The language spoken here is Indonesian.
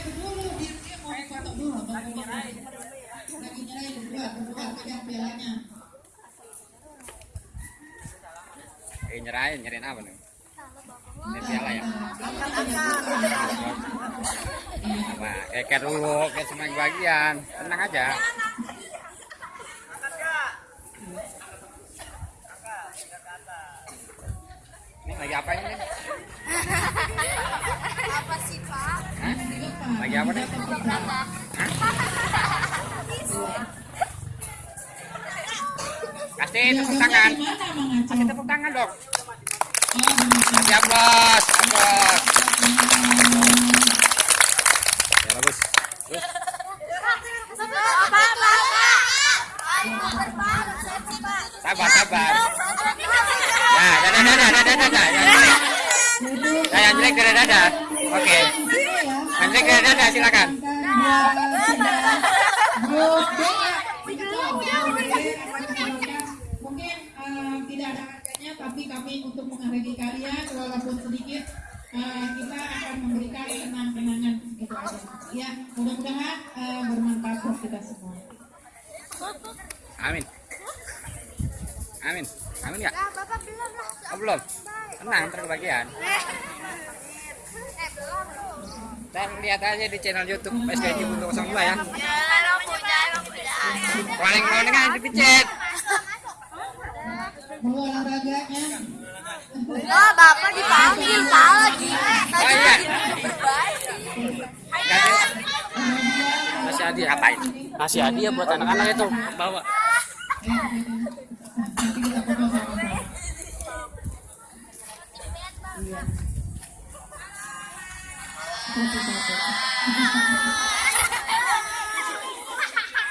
itu dulu dia dia mau foto dulu lagi nyerahin lagi nyerahin berdua berdua pegang pialanya Eh nyerahin, nyerahin apa nih? Ini piala ya? Apa? Keker dulu, ke semua bagian. Tenang aja. Ini lagi apa ini? Kasih tepuk tangan. Kasih tepuk tangan dong. Aplaus, aplaus. Ya bagus. Sabar, sabar. Ya, dadah, dadah, dadah, dadah. Yang jelek, Duduk ya, yang jelek dadah. Oke. ya. Jelek dadah, dadah, silakan. Ya. Mungkin eh, tidak ada harganya, tapi kami untuk menghargai kalian walaupun sedikit eh, kita akan memberikan kenang-kenangan itu aja. Ya, mudah-mudahan eh, bermanfaat buat kita semua. Amin. Amin. Amin? Nah, Bapak belum lah. Oh, belum. Tenang, ntar kebagian. Eh, belum. Ntar lihat aja di channel YouTube SKJ 02 ya. Ya, punya, punya. Paling paling kan dipicet. Mau olahraganya Oh, Bapak dipanggil lagi. Oh iya. Kasih hadiah hadiah buat anak-anak itu bawa. 待ってください。